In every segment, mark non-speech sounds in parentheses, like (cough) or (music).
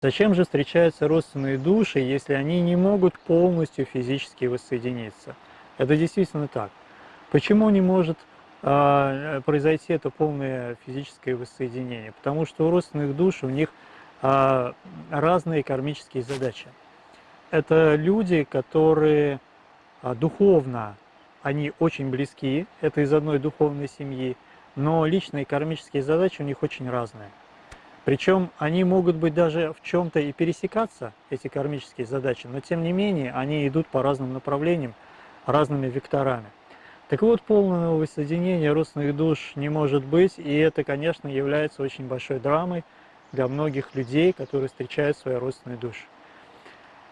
Зачем же встречаются родственные души, если они не могут полностью физически воссоединиться? Это действительно так. Почему не может э, произойти это полное физическое воссоединение? Потому что у родственных душ у них э, разные кармические задачи. Это люди, которые э, духовно, они очень близки, это из одной духовной семьи, но личные кармические задачи у них очень разные. Причем они могут быть даже в чем-то и пересекаться, эти кармические задачи, но тем не менее они идут по разным направлениям, разными векторами. Так вот, полного воссоединения родственных душ не может быть, и это, конечно, является очень большой драмой для многих людей, которые встречают свои родственные души.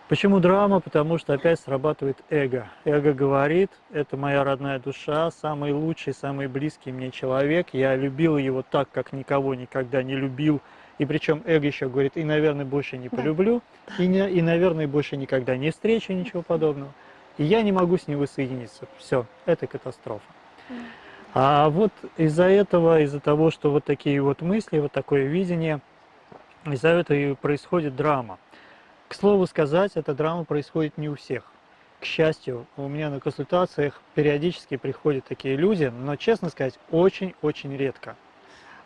Почему драма? Потому что опять срабатывает эго. Эго говорит, это моя родная душа, самый лучший, самый близкий мне человек, я любил его так, как никого никогда не любил, и причем эго еще говорит, и, наверное, больше не полюблю, и, не, и, наверное, больше никогда не встречу, ничего подобного. И я не могу с ним воссоединиться. Все, это катастрофа. А вот из-за этого, из-за того, что вот такие вот мысли, вот такое видение, из-за этого и происходит драма. К слову сказать, эта драма происходит не у всех. К счастью, у меня на консультациях периодически приходят такие люди, но, честно сказать, очень-очень редко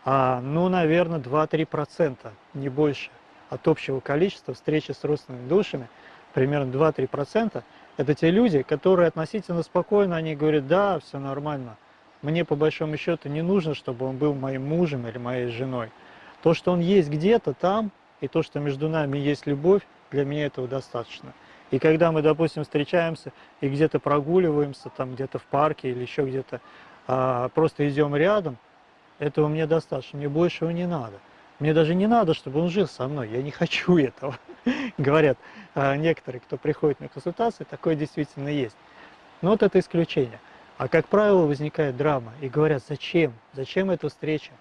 а, ну, наверное, 2-3%, не больше, от общего количества встречи с родственными душами, примерно 2-3%, это те люди, которые относительно спокойно, они говорят, да, все нормально, мне по большому счету не нужно, чтобы он был моим мужем или моей женой. То, что он есть где-то там, и то, что между нами есть любовь, для меня этого достаточно. И когда мы, допустим, встречаемся и где-то прогуливаемся, там где-то в парке или еще где-то, а, просто идем рядом – этого мне достаточно, мне большего не надо. Мне даже не надо, чтобы он жил со мной, я не (laughs) хочу этого. Говорят а, некоторые, кто приходит на консультации, такое действительно есть. Но вот это исключение. А как правило возникает драма, и говорят, зачем? Зачем эта встреча?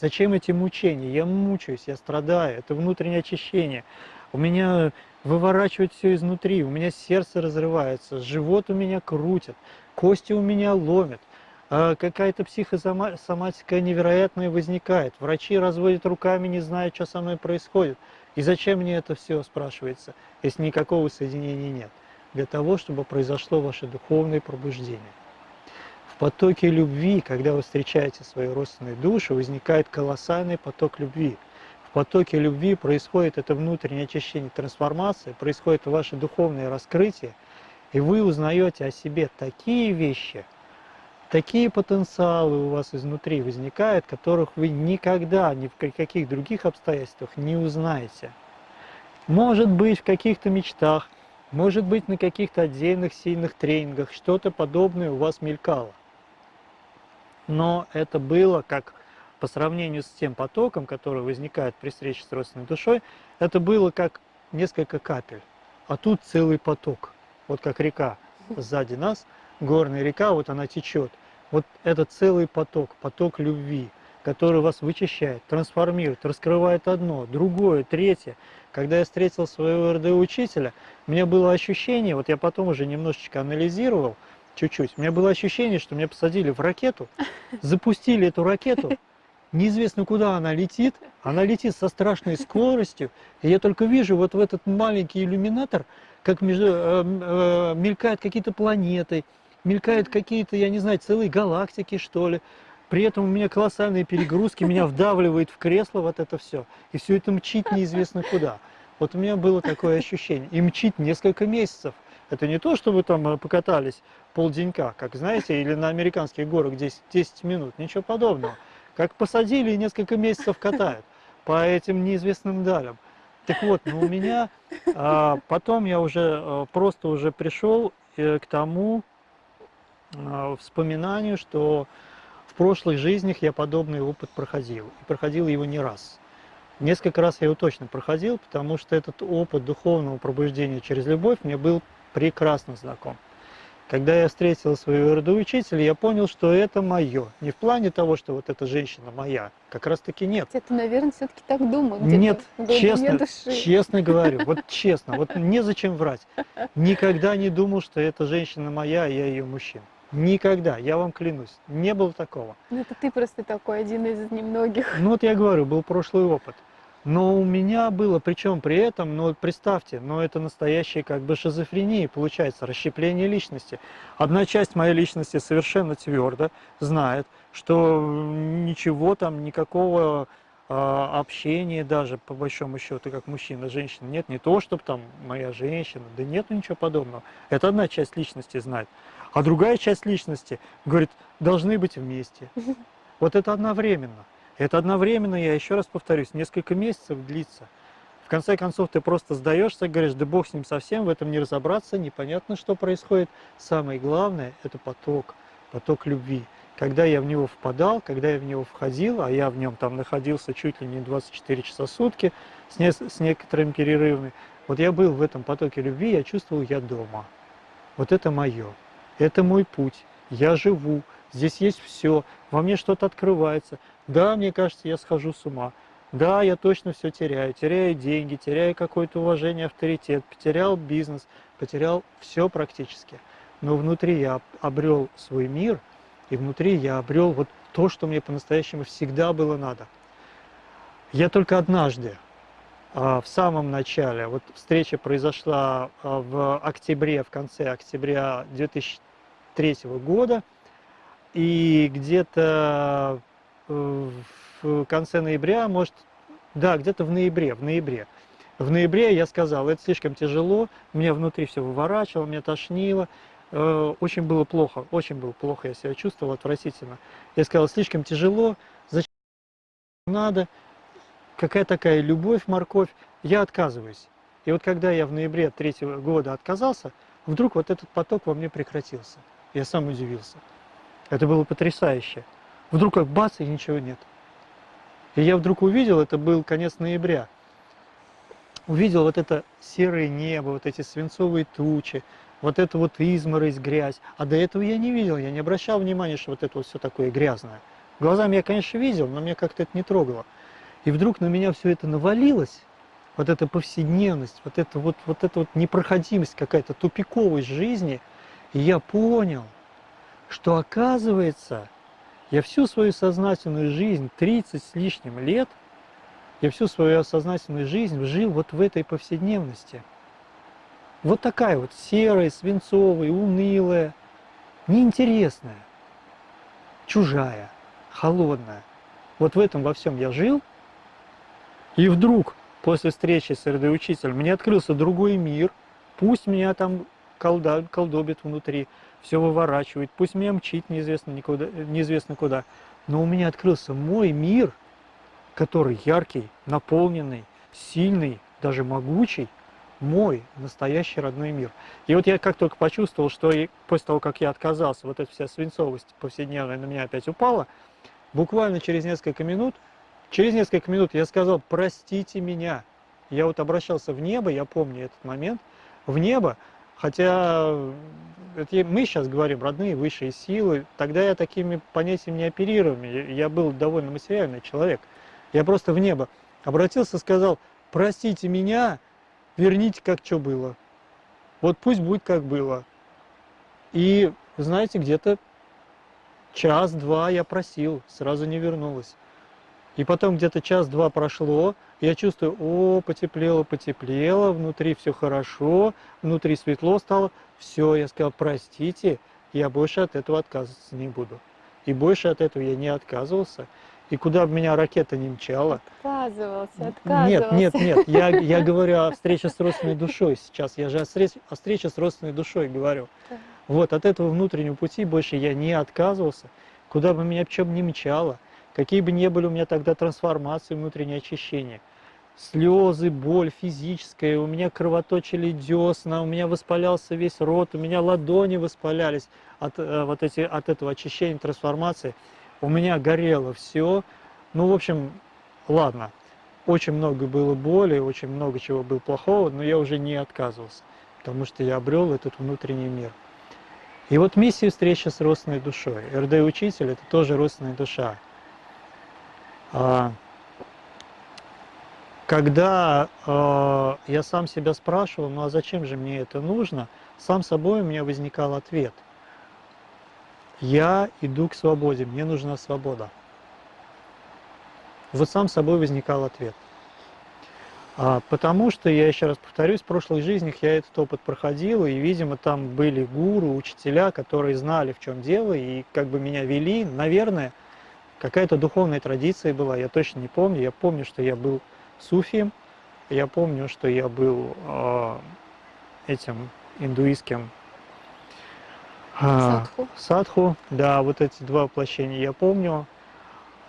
Зачем эти мучения? Я мучаюсь, я страдаю, это внутреннее очищение. У меня выворачивает все изнутри, у меня сердце разрывается, живот у меня крутит, кости у меня ломят. А какая-то психосоматика невероятная возникает. Врачи разводят руками, не знают, что со мной происходит. И зачем мне это все, спрашивается, если никакого соединения нет? Для того, чтобы произошло ваше духовное пробуждение. В потоке любви, когда вы встречаете свою родственную душу, возникает колоссальный поток любви. В потоке любви происходит это внутреннее очищение, трансформация, происходит ваше духовное раскрытие, и вы узнаете о себе такие вещи – такие потенциалы у вас изнутри возникают, которых вы никогда ни в каких других обстоятельствах не узнаете. Может быть, в каких-то мечтах, может быть, на каких-то отдельных сильных тренингах что-то подобное у вас мелькало. Но это было как по сравнению с тем потоком, который возникает при встрече с родственной душой, это было как несколько капель. А тут целый поток, вот как река сзади нас – горная река, вот она течет. Вот это целый поток, поток любви, который вас вычищает, трансформирует, раскрывает одно, другое, третье. Когда я встретил своего РД-учителя, у меня было ощущение, вот я потом уже немножечко анализировал, чуть-чуть, у меня было ощущение, что меня посадили в ракету, (laughs) запустили эту ракету, неизвестно куда она летит, она летит со страшной скоростью, и я только вижу вот в этот маленький иллюминатор, как между, э, э, мелькают какие-то планеты, мелькают какие-то, я не знаю, целые галактики, что ли. При этом у меня колоссальные перегрузки, меня вдавливает в кресло вот это все. И все это мчит неизвестно куда. Вот у меня было такое ощущение. И мчит несколько месяцев. Это не то, что вы там э, покатались полденька, как знаете, или на американских горах 10, 10 минут. Ничего подобного. Как посадили и несколько месяцев катают по этим неизвестным далям. Так вот, но у меня а, потом я уже а, просто уже пришел э, к тому, вспоминанию, что в прошлых жизнях я подобный опыт проходил. И проходил его не раз. Несколько раз я его точно проходил, потому что этот опыт духовного пробуждения через любовь мне был прекрасно знаком. Когда я встретил своего родоучителя, я понял, что это мое. Не в плане того, что вот эта женщина моя. Как раз таки нет. Это, наверное, все-таки так думал. Нет, честно, честно говорю, вот (laughs) честно, вот незачем врать. Никогда не думал, что эта женщина моя, а я ее мужчина. Никогда, я вам клянусь, не было такого. Ну это ты просто такой, один из немногих. Ну вот я говорю, был прошлый опыт. Но у меня было, причем при этом, ну представьте, но это настоящая как бы шизофрения, получается, расщепление личности. Одна часть моей личности совершенно твердо знает, что ничего там, никакого а, общения даже, по большому счету, как мужчина, женщина, нет, не то, чтобы там моя женщина, да нет ничего подобного. Это одна часть личности знает. А другая часть личности говорит, должны быть вместе. (laughs) Вот это одновременно. Это одновременно, я еще раз повторюсь, несколько месяцев длится. В конце концов, ты просто сдаешься, говоришь, да бог с ним совсем, в этом не разобраться, непонятно, что происходит. Самое главное – это поток, поток любви. Когда я в него впадал, когда я в него входил, а я в нем там находился чуть ли не 24 часа в сутки с, не, с некоторыми перерывами, вот я был в этом потоке любви, я чувствовал, я дома. Вот это мое, это мой путь, я живу, здесь есть все, во мне что-то открывается. Да, мне кажется, я схожу с ума. Да, я точно все теряю. Теряю деньги, теряю какое-то уважение, авторитет, потерял бизнес, потерял все практически. Но внутри я обрел свой мир, и внутри я обрел вот то, что мне по-настоящему всегда было надо. Я только однажды, а, в самом начале, вот встреча произошла а, в октябре, в конце октября 2003 года, и где-то э, в конце ноября, может, да, где-то в ноябре, в ноябре. В ноябре я сказал, это слишком тяжело, меня внутри все выворачивало, меня тошнило, э, очень было плохо, очень было плохо, я себя чувствовал отвратительно. Я сказал, слишком тяжело, зачем надо, какая такая любовь, морковь, я отказываюсь. И вот когда я в ноябре третьего года отказался, вдруг вот этот поток во мне прекратился. Я сам удивился. Это было потрясающе. Вдруг как бац, и ничего нет. И я вдруг увидел, это был конец ноября, увидел вот это серое небо, вот эти свинцовые тучи, вот это вот изморозь, грязь. А до этого я не видел, я не обращал внимания, что вот это вот все такое грязное. Глазами я, конечно, видел, но мне как-то это не трогало. И вдруг на меня все это навалилось, вот эта повседневность, вот эта вот, вот эта вот непроходимость какая-то, тупиковость жизни. И я понял, что оказывается, я всю свою сознательную жизнь, 30 с лишним лет, я всю свою сознательную жизнь жил вот в этой повседневности. Вот такая вот серая, свинцовая, унылая, неинтересная, чужая, холодная. Вот в этом во всем я жил, и вдруг после встречи с РД-учителем мне открылся другой мир, пусть меня там колда, колдобит внутри, все выворачивает, пусть меня мчит неизвестно, никуда, неизвестно куда. Но у меня открылся мой мир, который яркий, наполненный, сильный, даже могучий, мой настоящий родной мир. И вот я как только почувствовал, что и после того, как я отказался, вот эта вся свинцовость повседневная на меня опять упала, буквально через несколько минут, через несколько минут я сказал, простите меня. Я вот обращался в небо, я помню этот момент, в небо, Хотя это мы сейчас говорим родные высшие силы, тогда я такими понятиями не оперировал, я был довольно материальный человек. Я просто в небо обратился, сказал, простите меня, верните как что было. Вот пусть будет как было. И знаете, где-то час-два я просил, сразу не вернулась. И потом где-то час-два прошло, я чувствую, о, потеплело, потеплело, внутри все хорошо, внутри светло стало. Все, я сказал, простите, я больше от этого отказываться не буду. И больше от этого я не отказывался. И куда бы меня ракета не мчала. Отказывался, отказывался. Нет, нет, нет, я, я говорю о встрече с родственной душой сейчас. Я же о, встрече, о встрече с родственной душой говорю. Вот, от этого внутреннего пути больше я не отказывался. Куда бы меня чем не мчало. Какие бы ни были у меня тогда трансформации, внутреннее очищение. Слезы, боль физическая, у меня кровоточили десна, у меня воспалялся весь рот, у меня ладони воспалялись от, э, вот эти, от этого очищения, трансформации. У меня горело все. Ну, в общем, ладно. Очень много было боли, очень много чего было плохого, но я уже не отказывался, потому что я обрел этот внутренний мир. И вот миссия встречи с родственной душой. РД-учитель – это тоже родственная душа. А, когда э, я сам себя спрашивал, ну а зачем же мне это нужно, сам собой у меня возникал ответ. Я иду к свободе, мне нужна свобода. Вот сам собой возникал ответ. А, потому что, я еще раз повторюсь, в прошлых жизнях я этот опыт проходил, и, видимо, там были гуру, учителя, которые знали, в чем дело, и как бы меня вели, наверное, какая-то духовная традиция была, я точно не помню. Я помню, что я был суфием, я помню, что я был э, этим индуистским э, садху. садху. Да, вот эти два воплощения я помню.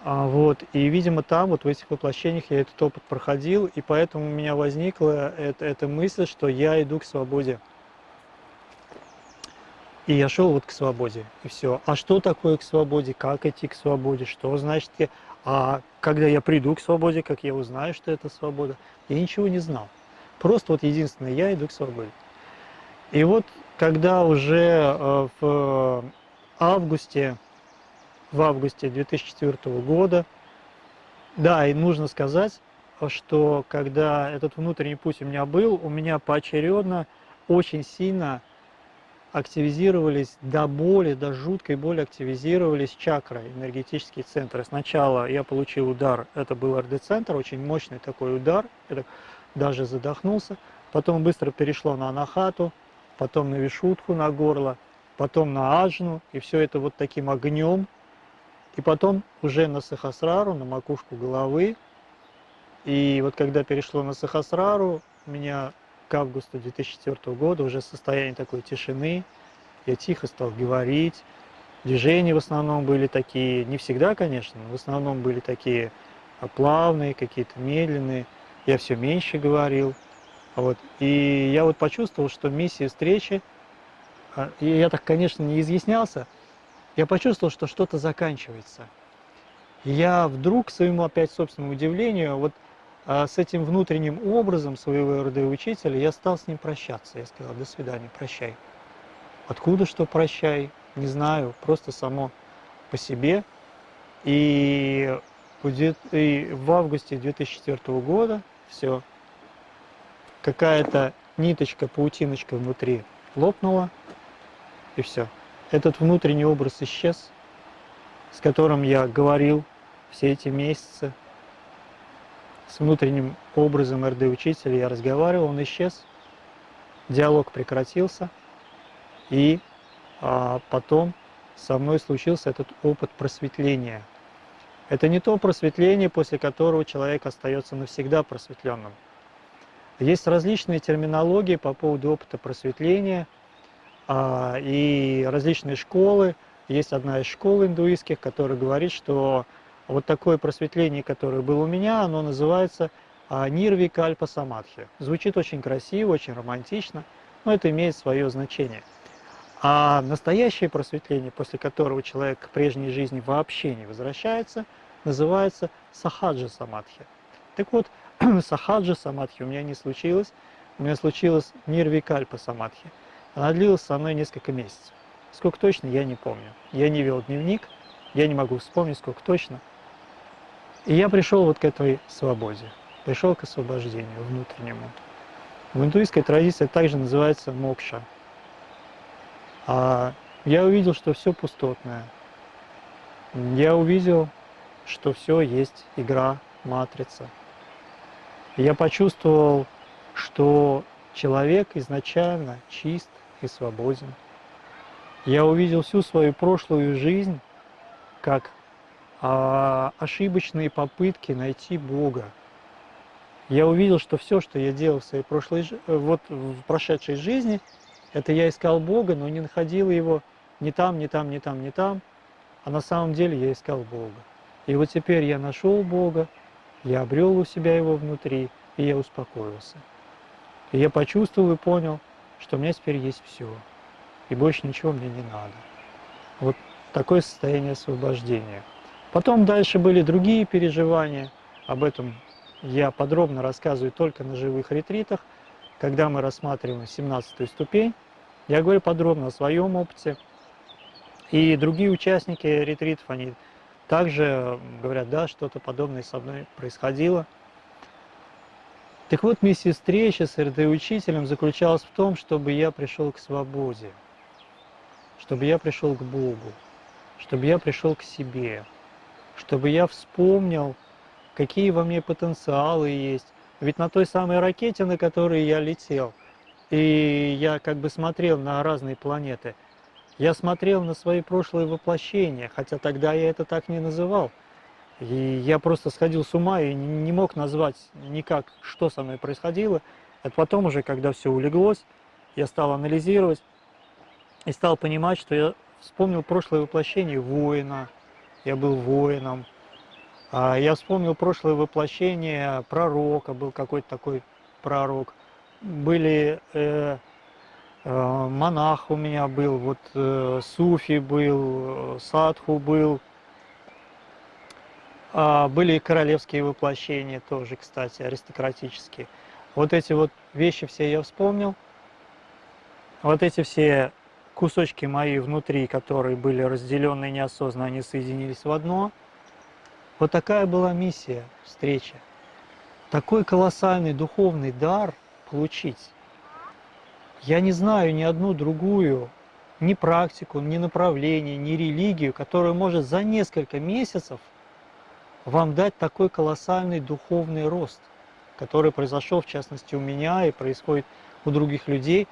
А, вот, и, видимо, там, вот в этих воплощениях я этот опыт проходил, и поэтому у меня возникла эта, эта мысль, что я иду к свободе. И я шел вот к свободе, и все. А что такое к свободе, как идти к свободе, что значит, а когда я приду к свободе, как я узнаю, что это свобода, я ничего не знал. Просто вот единственное, я иду к свободе. И вот когда уже э, в августе в августе 2004 года. Да, и нужно сказать, что когда этот внутренний путь у меня был, у меня поочередно очень сильно активизировались до боли, до жуткой боли активизировались чакры, энергетические центры. Сначала я получил удар, это был РД-центр, очень мощный такой удар, это даже задохнулся. Потом быстро перешло на анахату, потом на вишутку на горло, потом на аджну, и все это вот таким огнем и потом уже на Сахасрару, на макушку головы. И вот когда перешло на Сахасрару, у меня к августу 2004 года уже состояние такой тишины, я тихо стал говорить, движения в основном были такие, не всегда, конечно, но в основном были такие плавные, какие-то медленные, я все меньше говорил. Вот. И я вот почувствовал, что миссия встречи, а, и я так, конечно, не изъяснялся, я почувствовал, что что-то заканчивается. И я вдруг, к своему опять собственному удивлению, вот а, с этим внутренним образом своего РД-учителя я стал с ним прощаться. Я сказал, до свидания, прощай. Откуда что прощай, не знаю, просто само по себе. И в августе 2004 года все, какая-то ниточка, паутиночка внутри лопнула, и все этот внутренний образ исчез, с которым я говорил все эти месяцы, с внутренним образом РД-учителя я разговаривал, он исчез, диалог прекратился, и а, потом со мной случился этот опыт просветления. Это не то просветление, после которого человек остается навсегда просветленным. Есть различные терминологии по поводу опыта просветления – а, и различные школы. Есть одна из школ индуистских, которая говорит, что вот такое просветление, которое было у меня, оно называется а, Нирви Кальпа Самадхи. Звучит очень красиво, очень романтично, но это имеет свое значение. А настоящее просветление, после которого человек к прежней жизни вообще не возвращается, называется Сахаджа Самадхи. Так вот, (clears throat) Сахаджа Самадхи у меня не случилось, у меня случилось Нирви Кальпа Самадхи. Она длилась со мной несколько месяцев. Сколько точно, я не помню. Я не вел дневник, я не могу вспомнить, сколько точно. И я пришел вот к этой свободе, пришел к освобождению внутреннему. В индуистской традиции также называется мокша. А я увидел, что все пустотное. Я увидел, что все есть игра, матрица. Я почувствовал, что человек изначально чист, и свободен. Я увидел всю свою прошлую жизнь как а, ошибочные попытки найти Бога. Я увидел, что все, что я делал в своей прошлой, вот в прошедшей жизни, это я искал Бога, но не находил его ни там, ни там, ни там, ни там, а на самом деле я искал Бога. И вот теперь я нашел Бога, я обрел у себя его внутри, и я успокоился. И я почувствовал и понял, что у меня теперь есть все, и больше ничего мне не надо. Вот такое состояние освобождения. Потом дальше были другие переживания, об этом я подробно рассказываю только на живых ретритах, когда мы рассматриваем 17 ступень. Я говорю подробно о своем опыте. И другие участники ретритов, они также говорят, да, что-то подобное со мной происходило. Так вот, миссия встречи с РД-учителем заключалась в том, чтобы я пришел к свободе, чтобы я пришел к Богу, чтобы я пришел к себе, чтобы я вспомнил, какие во мне потенциалы есть, Ведь на той самой ракете, на которой я летел, и я как бы смотрел на разные планеты, я смотрел на свои прошлые воплощения, хотя тогда я это так не называл. И я просто сходил с ума и не мог назвать никак, что со мной происходило. Это потом уже, когда все улеглось, я стал анализировать и стал понимать, что я вспомнил прошлое воплощение воина, я был воином. А, Я вспомнил прошлое воплощение пророка, был какой-то такой пророк. Были э, монах у меня был, вот э, суфи был, э, садху был. А, Были и королевские воплощения тоже, кстати, аристократические. Вот эти вот вещи все я вспомнил. Вот эти все кусочки мои внутри, которые были разделены неосознанно, они соединились в одно. Вот такая была миссия встречи. Такой колоссальный духовный дар получить. Я не знаю ни одну другую, ни практику, ни направление, ни религию, которая может за несколько месяцев вам дать такой колоссальный духовный рост, который произошел в частности у меня и происходит у других людей,